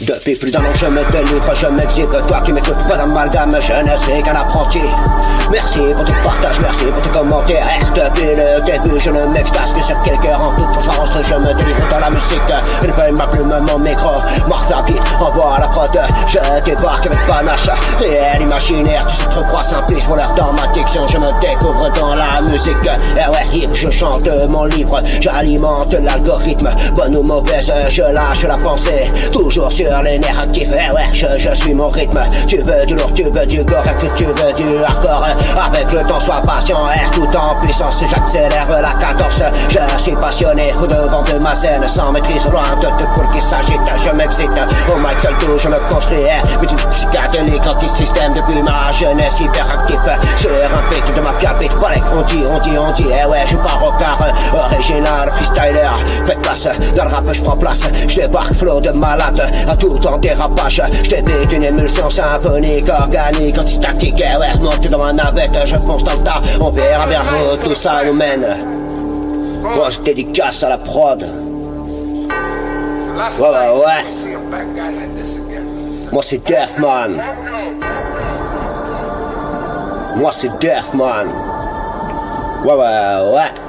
Depuis plus d'un an je me délivre, je m'exhibe Toi qui m'écoutes pas d'amalgame, je ne suis qu'un apprenti. Merci pour tes partages, merci pour tes commentaires. Depuis le début je ne m'extase que sur quelques rangs toute transparence Je me délivre dans la musique. Une feuille ma plume, mon micro. Envoie la prod Je débarque avec panache Réel imaginaire, tu trop crois simpliste Voilà dans ma diction, je me découvre dans la musique. Eh ouais, je chante mon livre. J'alimente l'algorithme. Bonne ou mauvaise, je lâche la pensée. Toujours sur les nerfs actifs Eh ouais, je, je suis mon rythme. Tu veux du lourd, tu veux du gore. Que tu veux du hardcore? Avec le temps, sois patient Air tout en puissance, j'accélère la cadence Je suis passionné au devant de ma scène Sans maîtrise, loin de tout pour qui s'agite Je m'excite, au mic seul tout, je me construis Mais tu psychédélique, anti-système Depuis ma jeunesse hyperactif. Sur un pic de ma capite Balek, on dit, on dit, on dit Eh ouais, je pars au car place, dans le rap je prends place. Je débarque flow de malade. Tout en dérapage. Je débite une émulsion symphonique, organique, anti-statique. Et ouais, monte dans ma navette, je fonce dans le tas. On verra bien où tout ça nous mène. Grosse dédicace à la prod. Ouais, ouais, ouais. Moi c'est Deathman Moi c'est Deathman Ouais ouais ouais